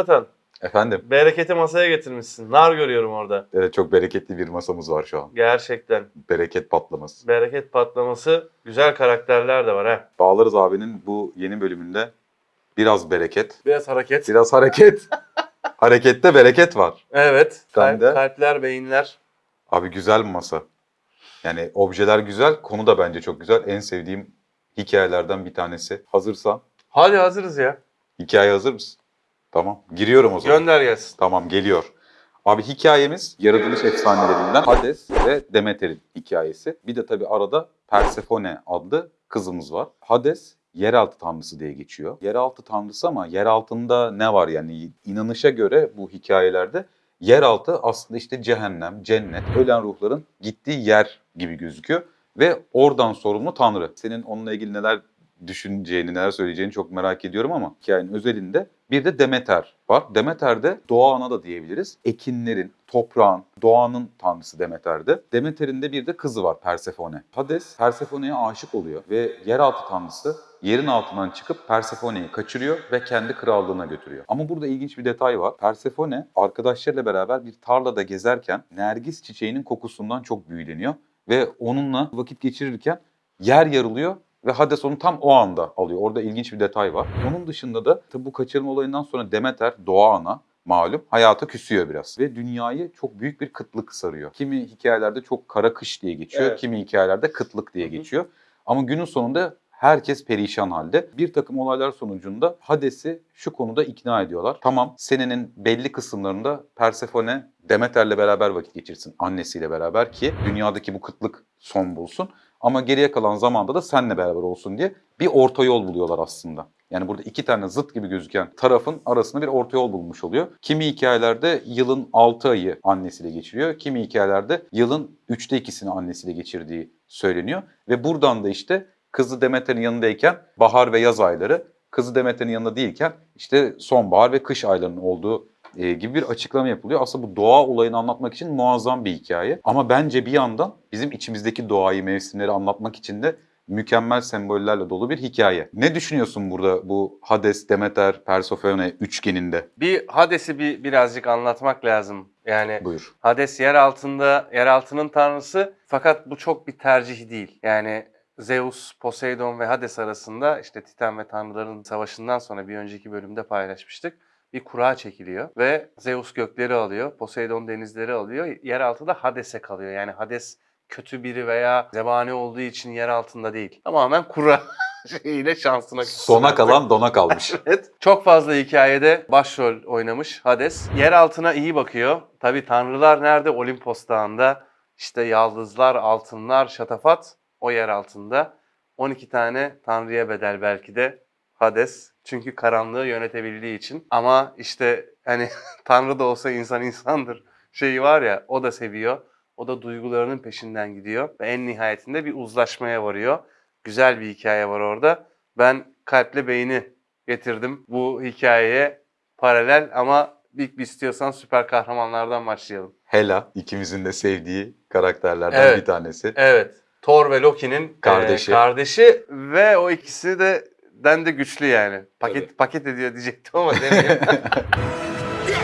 Vatan, Efendim, bereketi masaya getirmişsin. Nar görüyorum orada. evet, çok bereketli bir masamız var şu an. Gerçekten. Bereket patlaması. Bereket patlaması. Güzel karakterler de var ha. Bağlarız abinin bu yeni bölümünde biraz bereket, Biraz hareket. biraz hareket. Harekette bereket var. Evet. Kalp- de. Kalpler, beyinler. Abi güzel bir masa. Yani objeler güzel, konu da bence çok güzel. En sevdiğim hikayelerden bir tanesi. Hazırsan, Hadi hazırız ya. hikaye hazır mısın? Tamam, giriyorum o zaman. Gönder gelsin. Tamam geliyor. Abi hikayemiz yaratılış efsanelerinden Hades ve Demeter'in hikayesi. Bir de tabii arada Persefone adlı kızımız var. Hades yeraltı tanrısı diye geçiyor. Yeraltı tanrısı ama yer altında ne var yani inanışa göre bu hikayelerde yeraltı aslında işte cehennem, cennet, ölen ruhların gittiği yer gibi gözüküyor. Ve oradan sorumlu tanrı. Senin onunla ilgili neler düşüneceğini, neler söyleyeceğini çok merak ediyorum ama hikayenin özelinde bir de Demeter var. Demeter de doğa ana da diyebiliriz. Ekinlerin, toprağın, doğanın tanrısı Demeter'de. Demeter'in de bir de kızı var Persefone. Hades Persefone'ye aşık oluyor ve yeraltı tanrısı yerin altından çıkıp Persefone'yi kaçırıyor ve kendi krallığına götürüyor. Ama burada ilginç bir detay var. Persefone arkadaşlarıyla beraber bir tarlada gezerken Nergis çiçeğinin kokusundan çok büyüleniyor ve onunla vakit geçirirken yer yarılıyor ve Hades onu tam o anda alıyor. Orada ilginç bir detay var. Onun dışında da tabi bu kaçırma olayından sonra Demeter, doğa ana malum hayata küsüyor biraz. Ve dünyayı çok büyük bir kıtlık sarıyor. Kimi hikayelerde çok kara kış diye geçiyor, Evet. kimi hikayelerde kıtlık diye Hı hı. geçiyor. Ama günün sonunda herkes perişan halde. Bir takım olaylar sonucunda Hades'i şu konuda ikna ediyorlar. Tamam senenin belli kısımlarında Persefone Demeter'le beraber vakit geçirsin annesiyle beraber ki dünyadaki bu kıtlık son bulsun. Ama geriye kalan zamanda da senle beraber olsun diye bir orta yol buluyorlar aslında. Yani burada iki tane zıt gibi gözüken tarafın arasında bir orta yol bulmuş oluyor. Kimi hikayelerde yılın 6 ayı annesiyle geçiriyor. Kimi hikayelerde yılın 3'te 2'sini annesiyle geçirdiği söyleniyor. Ve buradan da işte kızı Demeter'in yanındayken bahar ve yaz ayları, kızı Demeter'in yanında değilken işte sonbahar ve kış aylarının olduğu e, gibi bir açıklama yapılıyor. Aslında bu doğa olayını anlatmak için muazzam bir hikaye. Ama bence bir yandan bizim içimizdeki doğayı, mevsimleri anlatmak için de mükemmel sembollerle dolu bir hikaye. Ne düşünüyorsun burada bu Hades, Demeter, Persefone üçgeninde? Bir Hades'i bir birazcık anlatmak lazım. Yani Buyur. Hades yer altında, yer altının tanrısı fakat bu çok bir tercih değil. Yani Zeus, Poseidon ve Hades arasında işte Titan ve tanrıların savaşından sonra bir önceki bölümde paylaşmıştık. Bir kura çekiliyor ve Zeus gökleri alıyor, Poseidon denizleri alıyor. Yeraltı da Hades'e kalıyor. Yani Hades kötü biri veya zebani olduğu için yer altında değil. Tamamen kura şeyiyle şansına Sona kalan dona kalmış. Evet. Çok fazla hikayede başrol oynamış Hades. Yer altına iyi bakıyor. Tabii tanrılar nerede? Olimpos Dağı'nda. İşte yaldızlar, altınlar, şatafat o yer altında. 12 tane tanrıya bedel belki de Hades. Çünkü karanlığı yönetebildiği için. Ama işte hani tanrı da olsa insan insandır şeyi var ya o da seviyor. O da duygularının peşinden gidiyor. Ve en nihayetinde bir uzlaşmaya varıyor. Güzel bir hikaye var orada. Ben kalple beyni getirdim bu hikayeye paralel ama ilk bir istiyorsan süper kahramanlardan başlayalım. Hela ikimizin de sevdiği karakterlerden Evet. bir tanesi. Evet. Thor ve Loki'nin Kardeşi. e, kardeşi ve o ikisi de den de güçlü yani. Paket Tabii. paket ediyor diyecektim ama demeyeyim.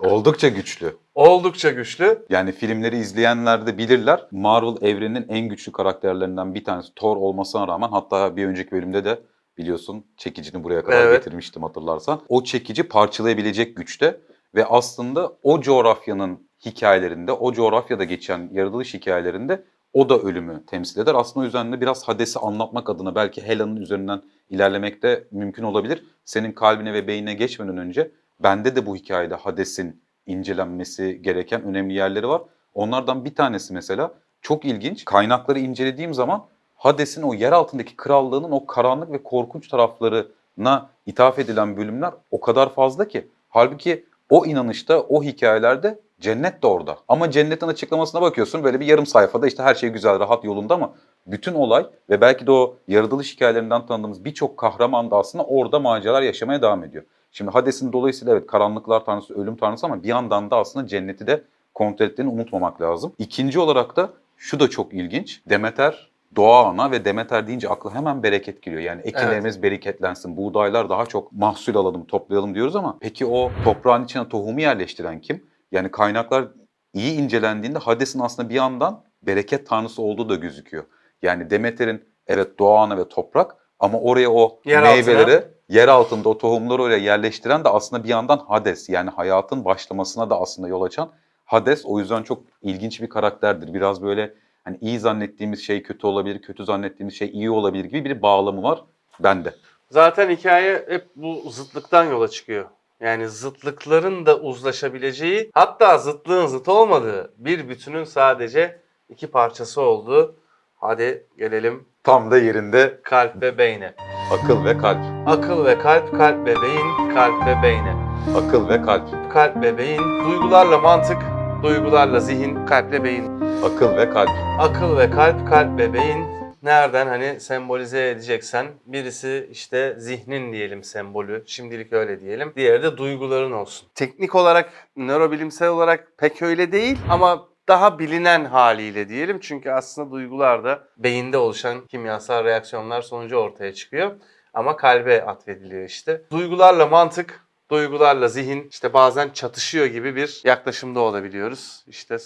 Oldukça güçlü. Oldukça güçlü. Yani filmleri izleyenler de bilirler. Marvel evreninin en güçlü karakterlerinden bir tanesi Thor olmasına rağmen hatta bir önceki bölümde de biliyorsun çekicini buraya kadar Evet. getirmiştim hatırlarsan. O çekici parçalayabilecek güçte ve aslında o coğrafyanın hikayelerinde, o coğrafyada geçen yaratılış hikayelerinde o da ölümü temsil eder. Aslında o yüzden de biraz Hades'i anlatmak adına belki Hela'nın üzerinden ilerlemek de mümkün olabilir. Senin kalbine ve beynine geçmeden önce bende de bu hikayede Hades'in incelenmesi gereken önemli yerleri var. Onlardan bir tanesi mesela çok ilginç. Kaynakları incelediğim zaman Hades'in o yer altındaki krallığının o karanlık ve korkunç taraflarına ithaf edilen bölümler o kadar fazla ki. Halbuki o inanışta, o hikayelerde cennet de orada. Ama cennetin açıklamasına bakıyorsun böyle bir yarım sayfada işte her şey güzel, rahat yolunda ama bütün olay ve belki de o yaratılış hikayelerinden tanıdığımız birçok kahraman da aslında orada maceralar yaşamaya devam ediyor. Şimdi Hades'in dolayısıyla evet karanlıklar tanrısı, ölüm tanrısı ama bir yandan da aslında cenneti de kontrol ettiğini unutmamak lazım. İkinci olarak da şu da çok ilginç. Demeter doğa ana ve Demeter deyince akla hemen bereket geliyor. Yani ekinlerimiz bereketlensin, buğdaylar daha çok mahsul alalım, toplayalım diyoruz ama peki o toprağın içine tohumu yerleştiren kim? Yani kaynaklar iyi incelendiğinde Hades'in aslında bir yandan bereket tanrısı olduğu da gözüküyor. Yani Demeter'in evet doğa ana ve toprak ama oraya o Yer meyveleri altına. yer altında o tohumları oraya yerleştiren de aslında bir yandan Hades yani hayatın başlamasına da aslında yol açan Hades o yüzden çok ilginç bir karakterdir. Biraz böyle hani iyi zannettiğimiz şey kötü olabilir, kötü zannettiğimiz şey iyi olabilir gibi bir bağlamı var bende. Zaten hikaye hep bu zıtlıktan yola çıkıyor. Yani zıtlıkların da uzlaşabileceği, hatta zıtlığın zıt olmadığı bir bütünün sadece iki parçası olduğu. Hadi gelelim Tam da yerinde kalp ve beyne. akıl ve kalp. Akıl ve kalp, kalp ve beyin, kalp ve beyne. Akıl ve kalp. Kalp ve beyin, duygularla mantık, duygularla zihin, kalple beyin. Akıl ve kalp. Akıl ve kalp, kalp ve beyin nereden hani sembolize edeceksen birisi işte zihnin diyelim sembolü. Şimdilik öyle diyelim. Diğeri de duyguların olsun. Teknik olarak, nörobilimsel olarak pek öyle değil ama daha bilinen haliyle diyelim. Çünkü aslında duygular da beyinde oluşan kimyasal reaksiyonlar sonucu ortaya çıkıyor. Ama kalbe atfediliyor işte. Duygularla mantık, duygularla zihin işte bazen çatışıyor gibi bir yaklaşımda olabiliyoruz. İşte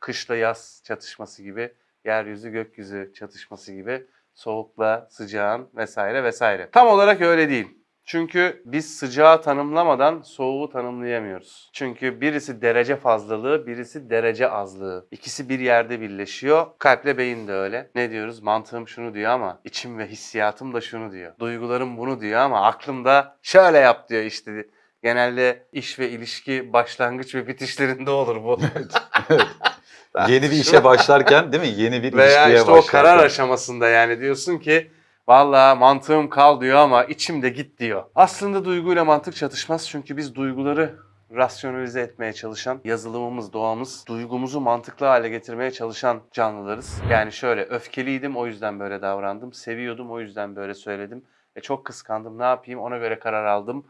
kışla yaz çatışması gibi, yeryüzü gökyüzü çatışması gibi, soğukla sıcağın vesaire vesaire. Tam olarak öyle değil. Çünkü biz sıcağı tanımlamadan soğuğu tanımlayamıyoruz. Çünkü birisi derece fazlalığı, birisi derece azlığı. İkisi bir yerde birleşiyor. Kalple beyin de öyle. Ne diyoruz? Mantığım şunu diyor ama içim ve hissiyatım da şunu diyor. Duygularım bunu diyor ama aklım da şöyle yap diyor işte. Genelde iş ve ilişki başlangıç ve bitişlerinde olur bu. Yeni bir işe başlarken değil mi? Yeni bir Veya ilişkiye işte o başlarken. karar aşamasında yani diyorsun ki Valla mantığım kal diyor ama içim de git diyor. Aslında duyguyla mantık çatışmaz çünkü biz duyguları rasyonalize etmeye çalışan yazılımımız, doğamız, duygumuzu mantıklı hale getirmeye çalışan canlılarız. Yani şöyle öfkeliydim o yüzden böyle davrandım, seviyordum o yüzden böyle söyledim. E çok kıskandım ne yapayım ona göre karar aldım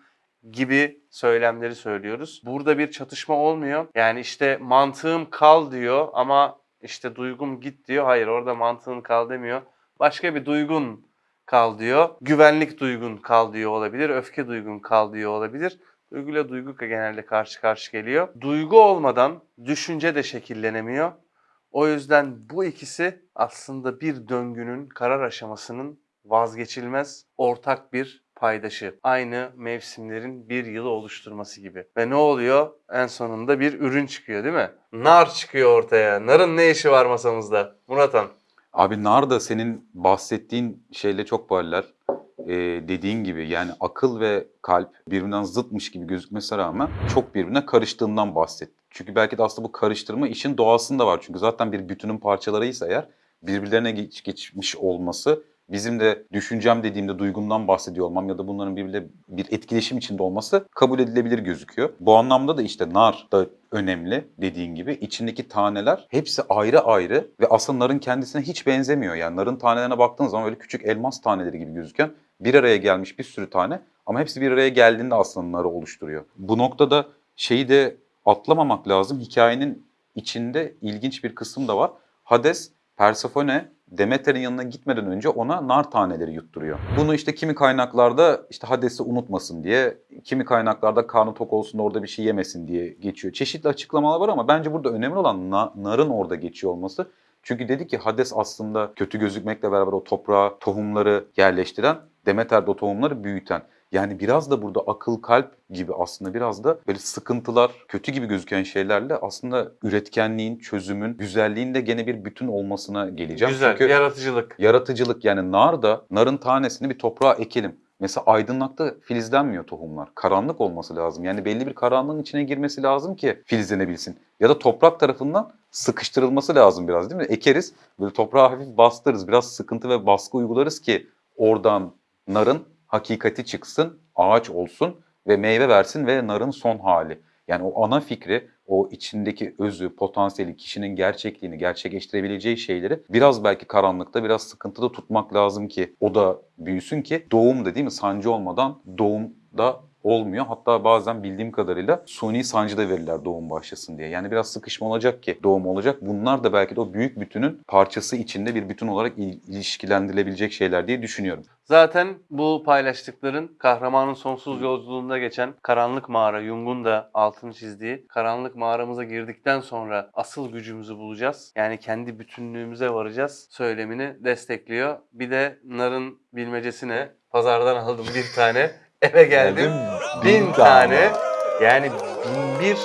gibi söylemleri söylüyoruz. Burada bir çatışma olmuyor. Yani işte mantığım kal diyor ama işte duygum git diyor. Hayır orada mantığın kal demiyor. Başka bir duygun kal diyor. Güvenlik duygun kal diyor olabilir. Öfke duygun kal diyor olabilir. Duyguyla duygu genelde karşı karşı geliyor. Duygu olmadan düşünce de şekillenemiyor. O yüzden bu ikisi aslında bir döngünün karar aşamasının vazgeçilmez ortak bir paydaşı. Aynı mevsimlerin bir yılı oluşturması gibi. Ve ne oluyor? En sonunda bir ürün çıkıyor değil mi? Nar çıkıyor ortaya. Narın ne işi var masamızda? Muratan. Abi nar da senin bahsettiğin şeyle çok paralel. Ee, dediğin gibi yani akıl ve kalp birbirinden zıtmış gibi gözükmesine rağmen çok birbirine karıştığından bahset. Çünkü belki de aslında bu karıştırma işin doğasında var. Çünkü zaten bir bütünün parçalarıysa eğer birbirlerine geç, geçmiş olması bizim de düşüncem dediğimde duygumdan bahsediyor olmam ya da bunların birbiriyle bir etkileşim içinde olması kabul edilebilir gözüküyor. Bu anlamda da işte nar da önemli dediğin gibi. içindeki taneler hepsi ayrı ayrı ve aslında narın kendisine hiç benzemiyor. Yani narın tanelerine baktığın zaman öyle küçük elmas taneleri gibi gözüken bir araya gelmiş bir sürü tane ama hepsi bir araya geldiğinde aslında narı oluşturuyor. Bu noktada şeyi de atlamamak lazım. Hikayenin içinde ilginç bir kısım da var. Hades, Persefone Demeter'in yanına gitmeden önce ona nar taneleri yutturuyor. Bunu işte kimi kaynaklarda işte Hades'i unutmasın diye, kimi kaynaklarda karnı tok olsun da orada bir şey yemesin diye geçiyor. Çeşitli açıklamalar var ama bence burada önemli olan na- narın orada geçiyor olması. Çünkü dedi ki Hades aslında kötü gözükmekle beraber o toprağa tohumları yerleştiren, Demeter de o tohumları büyüten. Yani biraz da burada akıl kalp gibi aslında biraz da böyle sıkıntılar, kötü gibi gözüken şeylerle aslında üretkenliğin, çözümün, güzelliğin de gene bir bütün olmasına geleceğim. Güzel. Çünkü Yaratıcılık. yaratıcılık yani nar da narın tanesini bir toprağa ekelim. Mesela aydınlıkta filizlenmiyor tohumlar. Karanlık olması lazım. Yani belli bir karanlığın içine girmesi lazım ki filizlenebilsin. Ya da toprak tarafından sıkıştırılması lazım biraz değil mi? Ekeriz, böyle toprağa hafif bastırırız. Biraz sıkıntı ve baskı uygularız ki oradan narın hakikati çıksın, ağaç olsun ve meyve versin ve narın son hali. Yani o ana fikri, o içindeki özü, potansiyeli, kişinin gerçekliğini, gerçekleştirebileceği şeyleri biraz belki karanlıkta, biraz sıkıntıda tutmak lazım ki o da büyüsün ki doğum da değil mi? Sancı olmadan doğum da olmuyor. Hatta bazen bildiğim kadarıyla suni sancı da verirler doğum başlasın diye. Yani biraz sıkışma olacak ki doğum olacak. Bunlar da belki de o büyük bütünün parçası içinde bir bütün olarak il- ilişkilendirilebilecek şeyler diye düşünüyorum. Zaten bu paylaştıkların kahramanın sonsuz yolculuğunda geçen karanlık mağara, Jung'un da altını çizdiği karanlık mağaramıza girdikten sonra asıl gücümüzü bulacağız. Yani kendi bütünlüğümüze varacağız söylemini destekliyor. Bir de Nar'ın bilmecesine pazardan aldım bir tane. Eve geldim. Bin tane. Yani bin bir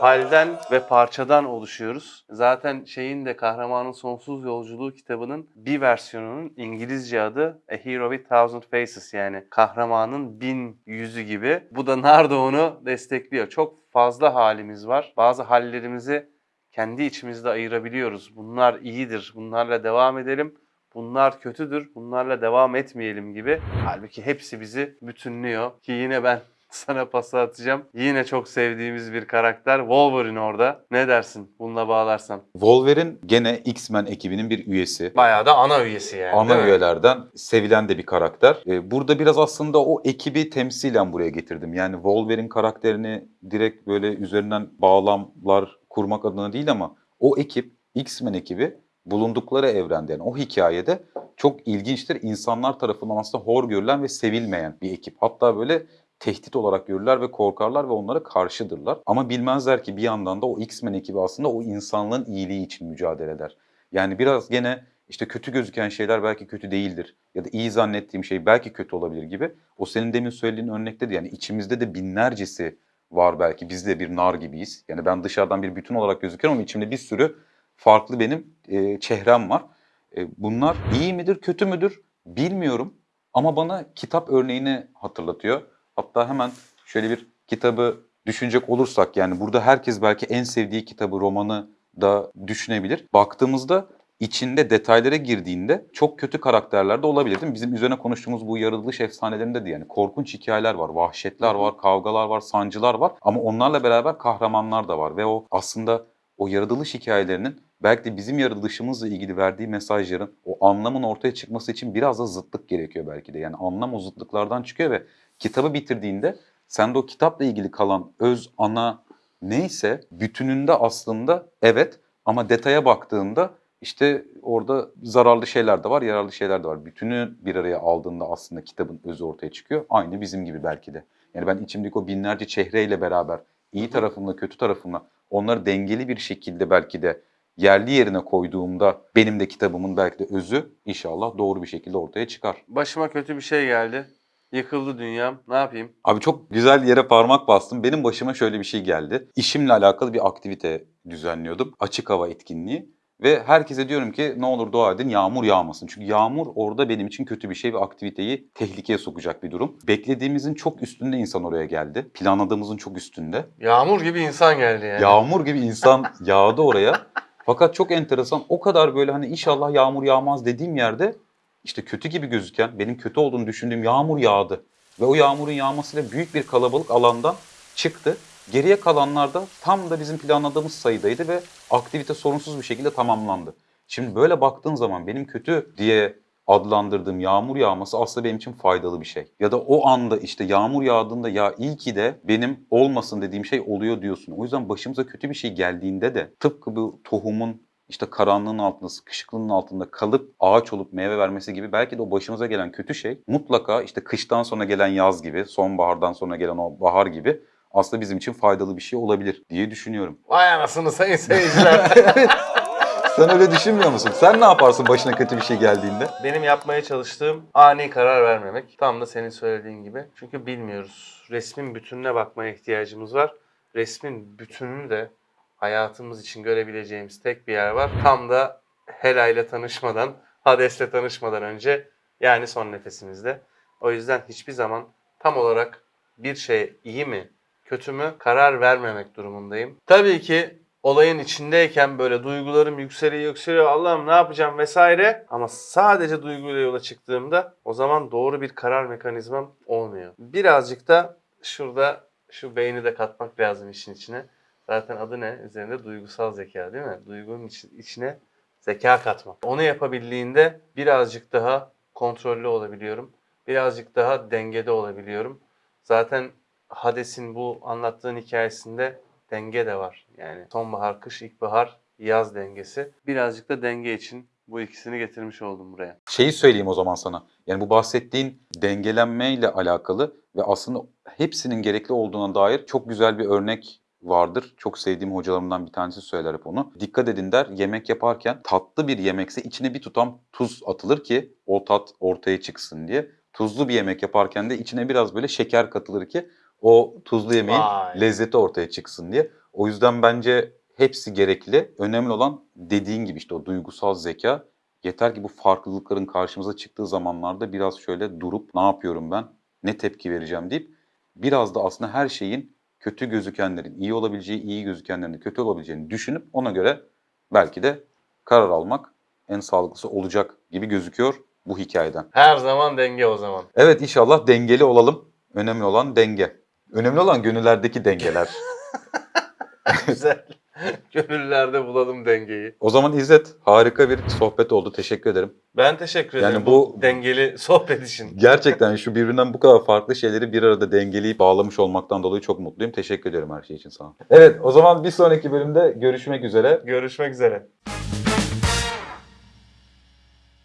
halden ve parçadan oluşuyoruz. Zaten şeyin de Kahramanın Sonsuz Yolculuğu kitabının bir versiyonunun İngilizce adı A Hero with Thousand Faces yani kahramanın bin yüzü gibi. Bu da Nardo onu destekliyor. Çok fazla halimiz var. Bazı hallerimizi kendi içimizde ayırabiliyoruz. Bunlar iyidir, bunlarla devam edelim. Bunlar kötüdür, bunlarla devam etmeyelim gibi. Halbuki hepsi bizi bütünlüyor. Ki yine ben sana pası atacağım. Yine çok sevdiğimiz bir karakter Wolverine orada. Ne dersin bununla bağlarsan? Wolverine gene X-Men ekibinin bir üyesi. Bayağı da ana üyesi yani. Ana değil mi? üyelerden sevilen de bir karakter. Ee, Burada biraz aslında o ekibi temsilen buraya getirdim. Yani Wolverine karakterini direkt böyle üzerinden bağlamlar kurmak adına değil ama o ekip, X-Men ekibi bulundukları evrende yani o hikayede çok ilginçtir. İnsanlar tarafından aslında hor görülen ve sevilmeyen bir ekip. Hatta böyle tehdit olarak görürler ve korkarlar ve onlara karşıdırlar. Ama bilmezler ki bir yandan da o X-Men ekibi aslında o insanlığın iyiliği için mücadele eder. Yani biraz gene işte kötü gözüken şeyler belki kötü değildir. Ya da iyi zannettiğim şey belki kötü olabilir gibi. O senin demin söylediğin örnekte de yani içimizde de binlercesi var belki. Biz de bir nar gibiyiz. Yani ben dışarıdan bir bütün olarak gözüküyorum ama içimde bir sürü farklı benim e, çehrem var. E, bunlar iyi midir, kötü müdür bilmiyorum. Ama bana kitap örneğini hatırlatıyor. Hatta hemen şöyle bir kitabı düşünecek olursak yani burada herkes belki en sevdiği kitabı, romanı da düşünebilir. Baktığımızda içinde detaylara girdiğinde çok kötü karakterler de olabilir değil mi? Bizim üzerine konuştuğumuz bu yaratılış efsanelerinde de yani korkunç hikayeler var, vahşetler var, kavgalar var, sancılar var ama onlarla beraber kahramanlar da var ve o aslında o yaratılış hikayelerinin belki de bizim yaratılışımızla ilgili verdiği mesajların o anlamın ortaya çıkması için biraz da zıtlık gerekiyor belki de. Yani anlam o zıtlıklardan çıkıyor ve kitabı bitirdiğinde sende o kitapla ilgili kalan öz ana neyse bütününde aslında evet ama detaya baktığında işte orada zararlı şeyler de var, yararlı şeyler de var. Bütünü bir araya aldığında aslında kitabın özü ortaya çıkıyor. Aynı bizim gibi belki de. Yani ben içimdeki o binlerce çehreyle beraber iyi tarafımla kötü tarafımla onları dengeli bir şekilde belki de yerli yerine koyduğumda benim de kitabımın belki de özü inşallah doğru bir şekilde ortaya çıkar. Başıma kötü bir şey geldi. Yıkıldı dünyam. Ne yapayım? Abi çok güzel yere parmak bastım. Benim başıma şöyle bir şey geldi. İşimle alakalı bir aktivite düzenliyordum. Açık hava etkinliği. Ve herkese diyorum ki ne olur dua edin yağmur yağmasın. Çünkü yağmur orada benim için kötü bir şey ve aktiviteyi tehlikeye sokacak bir durum. Beklediğimizin çok üstünde insan oraya geldi. Planladığımızın çok üstünde. Yağmur gibi insan geldi yani. Yağmur gibi insan yağdı oraya. Fakat çok enteresan o kadar böyle hani inşallah yağmur yağmaz dediğim yerde işte kötü gibi gözüken benim kötü olduğunu düşündüğüm yağmur yağdı. Ve o yağmurun yağmasıyla büyük bir kalabalık alandan çıktı. Geriye kalanlar da tam da bizim planladığımız sayıdaydı ve aktivite sorunsuz bir şekilde tamamlandı. Şimdi böyle baktığın zaman benim kötü diye adlandırdığım yağmur yağması aslında benim için faydalı bir şey. Ya da o anda işte yağmur yağdığında ya iyi ki de benim olmasın dediğim şey oluyor diyorsun. O yüzden başımıza kötü bir şey geldiğinde de tıpkı bu tohumun işte karanlığın altında, sıkışıklığın altında kalıp ağaç olup meyve vermesi gibi belki de o başımıza gelen kötü şey mutlaka işte kıştan sonra gelen yaz gibi, sonbahardan sonra gelen o bahar gibi aslında bizim için faydalı bir şey olabilir diye düşünüyorum. Vay anasını sayın seyirciler. Sen öyle düşünmüyor musun? Sen ne yaparsın başına kötü bir şey geldiğinde? Benim yapmaya çalıştığım ani karar vermemek. Tam da senin söylediğin gibi. Çünkü bilmiyoruz. Resmin bütününe bakmaya ihtiyacımız var. Resmin bütününü de hayatımız için görebileceğimiz tek bir yer var. Tam da Hela ile tanışmadan, Hades'le tanışmadan önce yani son nefesimizde. O yüzden hiçbir zaman tam olarak bir şey iyi mi, kötü mü karar vermemek durumundayım. Tabii ki olayın içindeyken böyle duygularım yükseliyor yükseliyor Allah'ım ne yapacağım vesaire ama sadece duyguyla yola çıktığımda o zaman doğru bir karar mekanizmam olmuyor. Birazcık da şurada şu beyni de katmak lazım işin içine. Zaten adı ne? Üzerinde duygusal zeka değil mi? Duygunun içi- içine zeka katmak. Onu yapabildiğinde birazcık daha kontrollü olabiliyorum. Birazcık daha dengede olabiliyorum. Zaten Hades'in bu anlattığın hikayesinde denge de var. Yani sonbahar, kış, ilkbahar, yaz dengesi. Birazcık da denge için bu ikisini getirmiş oldum buraya. Şeyi söyleyeyim o zaman sana. Yani bu bahsettiğin dengelenmeyle alakalı ve aslında hepsinin gerekli olduğuna dair çok güzel bir örnek vardır. Çok sevdiğim hocalarımdan bir tanesi söyler hep onu. Dikkat edin der yemek yaparken tatlı bir yemekse içine bir tutam tuz atılır ki o tat ortaya çıksın diye. Tuzlu bir yemek yaparken de içine biraz böyle şeker katılır ki o tuzlu yemeğin Vay. lezzeti ortaya çıksın diye. O yüzden bence hepsi gerekli. Önemli olan dediğin gibi işte o duygusal zeka. Yeter ki bu farklılıkların karşımıza çıktığı zamanlarda biraz şöyle durup ne yapıyorum ben, ne tepki vereceğim deyip biraz da aslında her şeyin kötü gözükenlerin iyi olabileceği, iyi gözükenlerin de kötü olabileceğini düşünüp ona göre belki de karar almak en sağlıklısı olacak gibi gözüküyor bu hikayeden. Her zaman denge o zaman. Evet inşallah dengeli olalım. Önemli olan denge. Önemli olan gönüllerdeki dengeler. Güzel. Gönüllerde bulalım dengeyi. o zaman İzzet harika bir sohbet oldu. Teşekkür ederim. Ben teşekkür Yani ederim bu- bu dengeli sohbet için. Gerçekten şu birbirinden bu kadar farklı şeyleri bir arada dengeleyip bağlamış olmaktan dolayı çok mutluyum. Teşekkür ediyorum her şey için sana. Evet o zaman bir sonraki bölümde görüşmek üzere. Görüşmek üzere.